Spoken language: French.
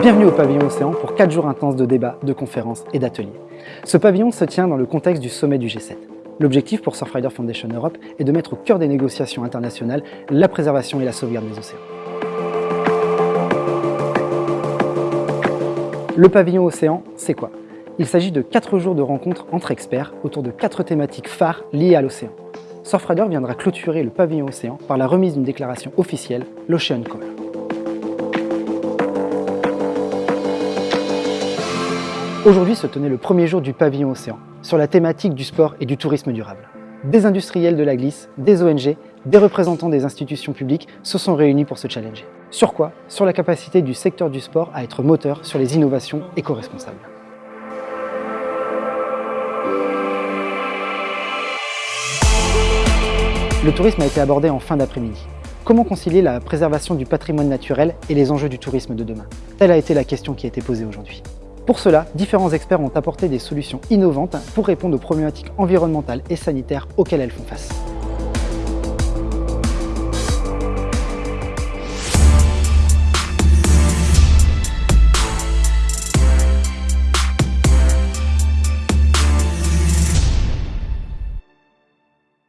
Bienvenue au pavillon Océan pour 4 jours intenses de débats, de conférences et d'ateliers. Ce pavillon se tient dans le contexte du sommet du G7. L'objectif pour Surfrider Foundation Europe est de mettre au cœur des négociations internationales la préservation et la sauvegarde des océans. Le pavillon Océan, c'est quoi? Il s'agit de 4 jours de rencontres entre experts autour de 4 thématiques phares liées à l'océan. Surfrider viendra clôturer le pavillon Océan par la remise d'une déclaration officielle, l'Ocean Call. Aujourd'hui se tenait le premier jour du pavillon Océan, sur la thématique du sport et du tourisme durable. Des industriels de la glisse, des ONG, des représentants des institutions publiques se sont réunis pour se challenger. Sur quoi? Sur la capacité du secteur du sport à être moteur sur les innovations éco-responsables. Le tourisme a été abordé en fin d'après-midi. Comment concilier la préservation du patrimoine naturel et les enjeux du tourisme de demain? Telle a été la question qui a été posée aujourd'hui. Pour cela, différents experts ont apporté des solutions innovantes pour répondre aux problématiques environnementales et sanitaires auxquelles elles font face.